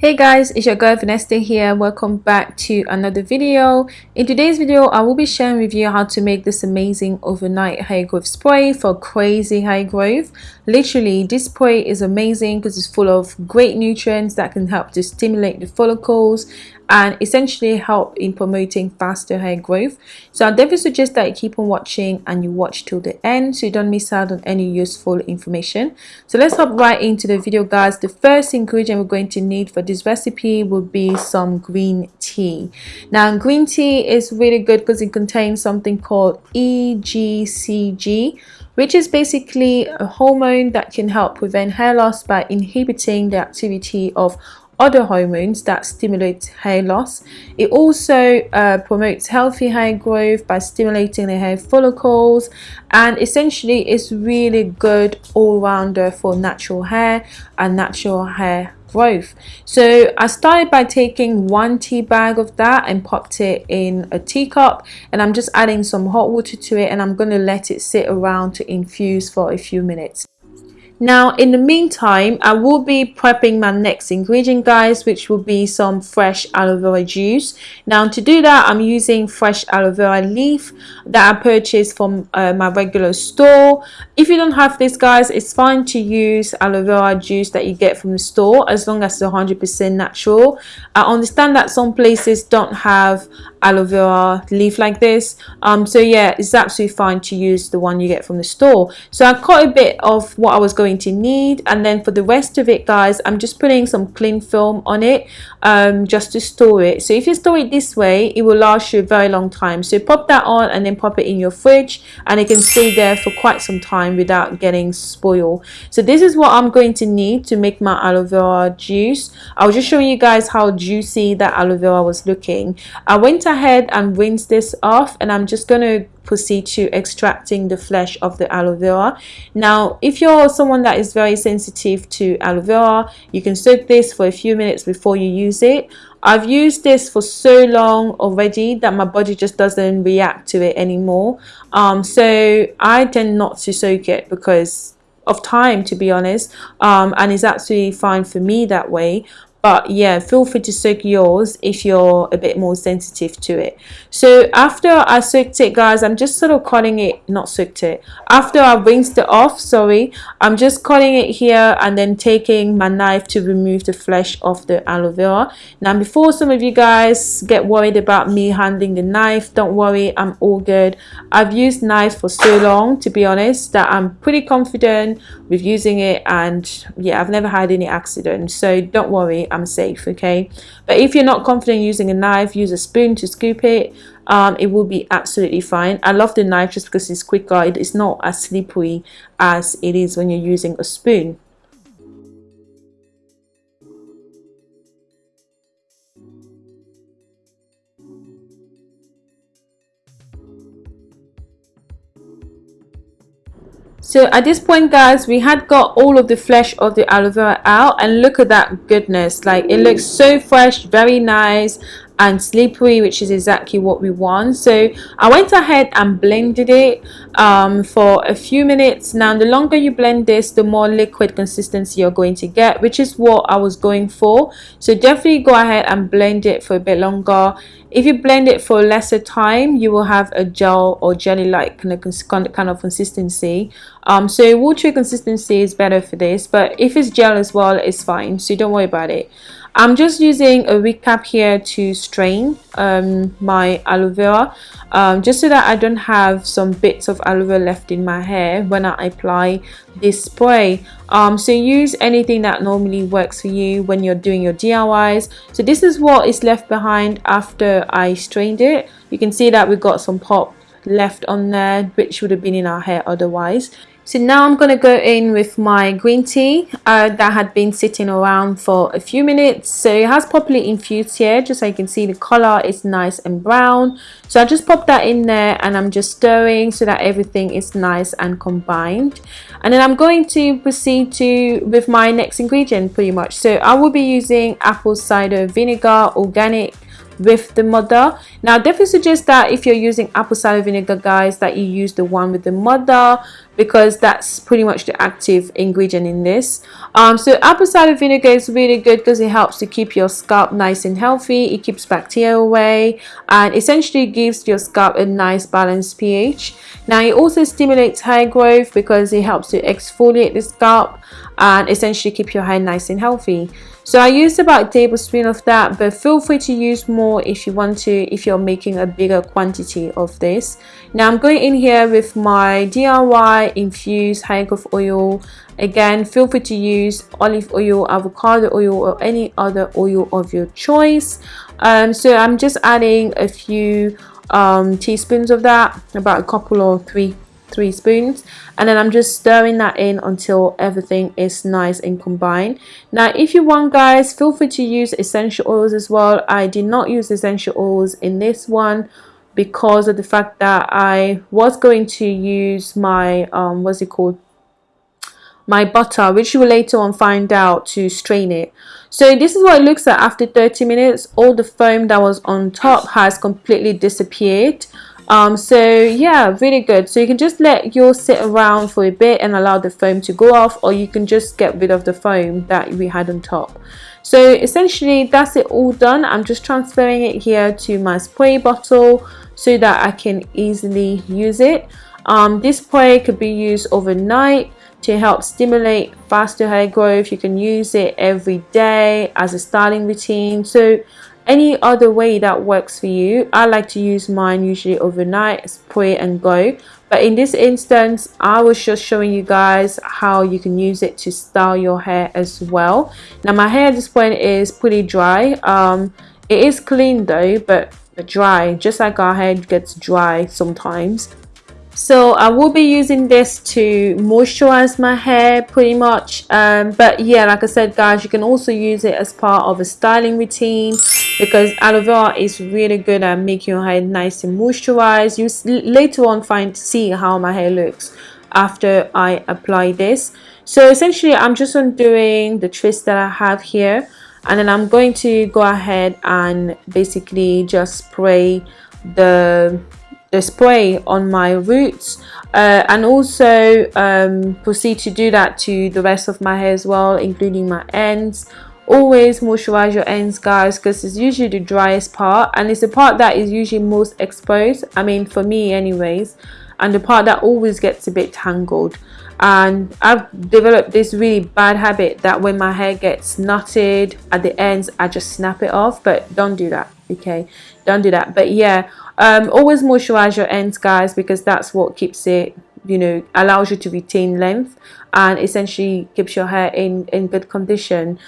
Hey guys, it's your girl Vanessa here. Welcome back to another video. In today's video, I will be sharing with you how to make this amazing overnight hair growth spray for crazy hair growth. Literally, this spray is amazing because it's full of great nutrients that can help to stimulate the follicles and essentially help in promoting faster hair growth. So i definitely suggest that you keep on watching and you watch till the end so you don't miss out on any useful information. So let's hop right into the video guys. The first ingredient we're going to need for this recipe will be some green tea. Now green tea is really good because it contains something called EGCG which is basically a hormone that can help prevent hair loss by inhibiting the activity of other hormones that stimulate hair loss. It also uh, promotes healthy hair growth by stimulating the hair follicles and essentially it's really good all-rounder for natural hair and natural hair growth so i started by taking one tea bag of that and popped it in a teacup and i'm just adding some hot water to it and i'm going to let it sit around to infuse for a few minutes now in the meantime i will be prepping my next ingredient guys which will be some fresh aloe vera juice. Now to do that i'm using fresh aloe vera leaf that i purchased from uh, my regular store. If you don't have this guys it's fine to use aloe vera juice that you get from the store as long as it's 100 percent natural. I understand that some places don't have aloe vera leaf like this. Um so yeah it's absolutely fine to use the one you get from the store. So i cut a bit of what i was going to need and then for the rest of it guys i'm just putting some cling film on it um just to store it. So if you store it this way it will last you a very long time. So pop that on and then pop it in your fridge and it can stay there for quite some time without getting spoiled. So this is what i'm going to need to make my aloe vera juice. I was just showing you guys how juicy that aloe vera was looking. I went ahead and rinse this off and I'm just going to proceed to extracting the flesh of the aloe vera. Now if you're someone that is very sensitive to aloe vera you can soak this for a few minutes before you use it. I've used this for so long already that my body just doesn't react to it anymore. Um, so I tend not to soak it because of time to be honest. Um, and it's absolutely fine for me that way but yeah feel free to soak yours if you're a bit more sensitive to it. So after I soaked it guys I'm just sort of cutting it not soaked it. After I rinsed it off sorry I'm just cutting it here and then taking my knife to remove the flesh of the aloe vera. Now before some of you guys get worried about me handling the knife don't worry I'm all good. I've used knives for so long to be honest that I'm pretty confident with using it and yeah I've never had any accidents so don't worry I'm safe okay? But if you're not confident using a knife use a spoon to scoop it um, it will be absolutely fine. I love the knife just because it's quicker. It's not as slippery as it is when you're using a spoon so at this point guys we had got all of the flesh of the aloe vera out and look at that goodness. Like it looks so fresh very nice and slippery which is exactly what we want. So I went ahead and blended it um, for a few minutes. Now the longer you blend this the more liquid consistency you're going to get which is what I was going for. So definitely go ahead and blend it for a bit longer if you blend it for lesser time you will have a gel or jelly like kind of, kind of consistency. Um, so watery consistency is better for this but if it's gel as well it's fine so don't worry about it I'm just using a wig cap here to strain um, my aloe vera um, just so that I don't have some bits of aloe vera left in my hair when I apply this spray. Um, so use anything that normally works for you when you're doing your DIYs so this is what is left behind after I strained it. You can see that we got some pop left on there which would have been in our hair otherwise so now I'm going to go in with my green tea uh, that had been sitting around for a few minutes. So it has properly infused here just so you can see the color is nice and brown. So I just pop that in there and I'm just stirring so that everything is nice and combined. And then I'm going to proceed to with my next ingredient pretty much. So I will be using apple cider vinegar organic with the mother. Now definitely suggest that if you're using apple cider vinegar guys that you use the one with the mother because that's pretty much the active ingredient in this. Um, so apple cider vinegar is really good because it helps to keep your scalp nice and healthy. It keeps bacteria away and essentially gives your scalp a nice balanced pH. Now it also stimulates hair growth because it helps to exfoliate the scalp and essentially keep your hair nice and healthy so I used about a tablespoon of that but feel free to use more if you want to if you're making a bigger quantity of this. Now I'm going in here with my DIY infused hair growth oil. Again feel free to use olive oil avocado oil or any other oil of your choice. Um, so I'm just adding a few um, teaspoons of that about a couple or three three spoons. And then I'm just stirring that in until everything is nice and combined. Now if you want guys feel free to use essential oils as well. I did not use essential oils in this one because of the fact that I was going to use my um what's it called? My butter which you will later on find out to strain it. So this is what it looks like after 30 minutes. All the foam that was on top has completely disappeared um, so yeah really good. So you can just let yours sit around for a bit and allow the foam to go off or you can just get rid of the foam that we had on top. So essentially that's it all done. I'm just transferring it here to my spray bottle so that I can easily use it. Um, this spray could be used overnight to help stimulate faster hair growth. You can use it every day as a styling routine. So any other way that works for you I like to use mine usually overnight spray and go. But in this instance I was just showing you guys how you can use it to style your hair as well. Now my hair at this point is pretty dry. Um, it is clean though but dry just like our hair gets dry sometimes so I will be using this to moisturize my hair pretty much um, but yeah like I said guys you can also use it as part of a styling routine because aloe vera is really good at making your hair nice and moisturized. You later on find see how my hair looks after I apply this. So essentially I'm just undoing the twist that I have here and then I'm going to go ahead and basically just spray the the spray on my roots uh, and also um, proceed to do that to the rest of my hair as well including my ends. Always moisturize your ends guys because it's usually the driest part and it's the part that is usually most exposed I mean for me anyways and the part that always gets a bit tangled. And I've developed this really bad habit that when my hair gets knotted at the ends I just snap it off but don't do that okay don't do that. But yeah um, always moisturize your ends guys because that's what keeps it you know allows you to retain length and essentially keeps your hair in in good condition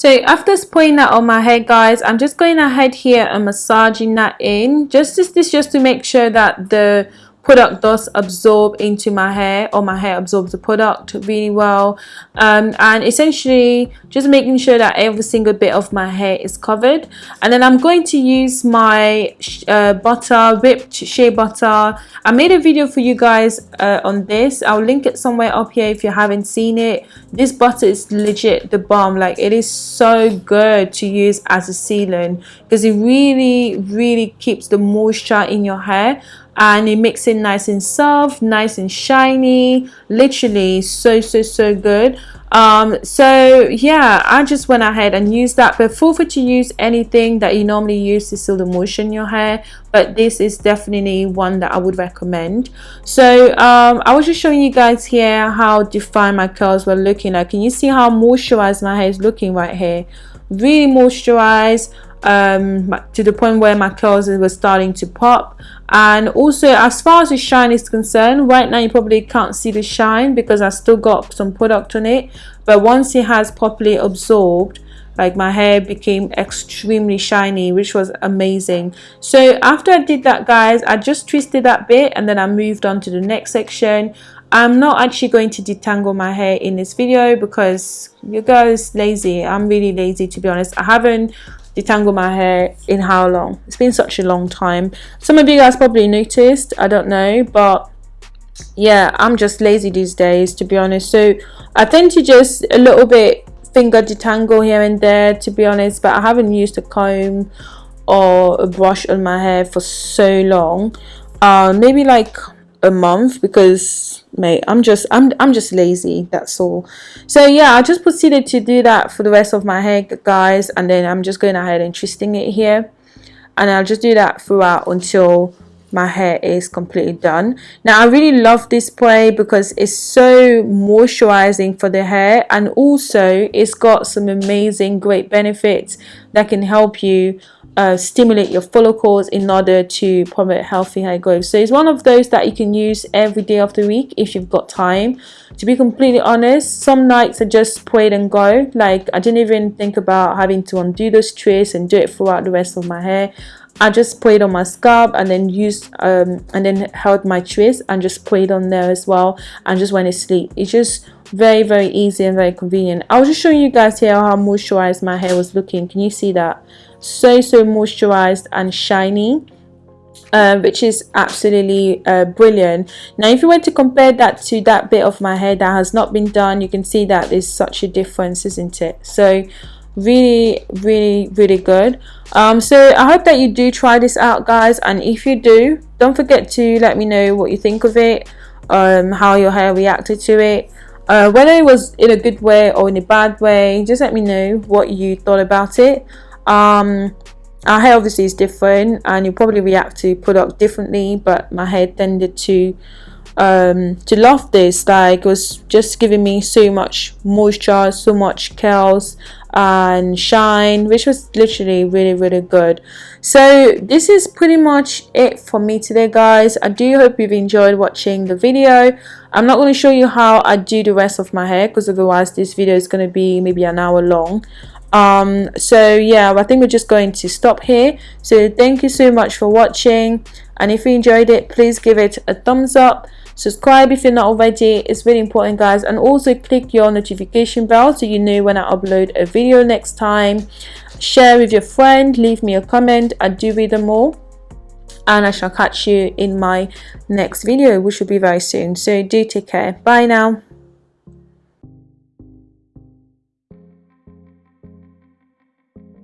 so after spraying that on my hair guys i'm just going ahead here and massaging that in. Just this, this just to make sure that the product does absorb into my hair or my hair absorbs the product really well. Um, and essentially just making sure that every single bit of my hair is covered. And then I'm going to use my uh, butter whipped shea butter. I made a video for you guys uh, on this. I'll link it somewhere up here if you haven't seen it. This butter is legit the bomb. Like it is so good to use as a sealant because it really really keeps the moisture in your hair and it makes it nice and soft nice and shiny. Literally so so so good. Um so yeah i just went ahead and used that. But feel free to use anything that you normally use to seal the moisture in your hair. But this is definitely one that i would recommend. So um i was just showing you guys here how defined my curls were looking like. Can you see how moisturized my hair is looking right here? Really moisturized um, to the point where my curls were starting to pop. And also as far as the shine is concerned right now you probably can't see the shine because I still got some product on it. But once it has properly absorbed like my hair became extremely shiny which was amazing. So after I did that guys I just twisted that bit and then I moved on to the next section. I'm not actually going to detangle my hair in this video because you guys lazy. I'm really lazy to be honest. I haven't detangle my hair in how long? It's been such a long time. Some of you guys probably noticed i don't know but yeah i'm just lazy these days to be honest. So i tend to just a little bit finger detangle here and there to be honest but i haven't used a comb or a brush on my hair for so long. Uh, maybe like a month because mate. I'm just i'm i'm just lazy that's all. So yeah i just proceeded to do that for the rest of my hair guys and then i'm just going ahead and twisting it here. And i'll just do that throughout until my hair is completely done. Now i really love this spray because it's so moisturizing for the hair and also it's got some amazing great benefits that can help you uh, stimulate your follicles in order to promote healthy hair growth. So it's one of those that you can use every day of the week if you've got time. To be completely honest some nights I just spray it and go. Like I didn't even think about having to undo those twists and do it throughout the rest of my hair. I just sprayed on my scalp and then used um, and then held my twist and just sprayed on there as well and just went to sleep. It's just very very easy and very convenient. I was just showing you guys here how moisturized my hair was looking. Can you see that? So so moisturized and shiny. Uh, which is absolutely uh, brilliant now if you were to compare that to that bit of my hair that has not been done you can see that there's such a difference isn't it so really really really good um so i hope that you do try this out guys and if you do don't forget to let me know what you think of it um how your hair reacted to it uh, whether it was in a good way or in a bad way just let me know what you thought about it. Um our hair obviously is different and you probably react to product differently but my hair tended to um to love this like it was just giving me so much moisture so much curls and shine which was literally really really good. So this is pretty much it for me today guys. I do hope you've enjoyed watching the video. I'm not going to show you how i do the rest of my hair because otherwise this video is going to be maybe an hour long um so yeah i think we're just going to stop here. So thank you so much for watching. And if you enjoyed it please give it a thumbs up. Subscribe if you're not already. It's really important guys. And also click your notification bell so you know when i upload a video next time. Share with your friend. Leave me a comment. I do read them all. And i shall catch you in my next video which will be very soon. So do take care. Bye now